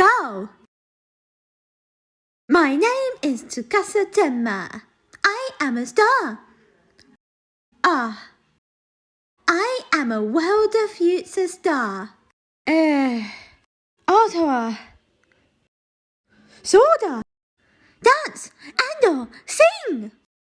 go. My name is Tsukasa Tenma. I am a star. Ah, I am a world of future star. Eh, Ottawa. Soda. Dance Ando, sing!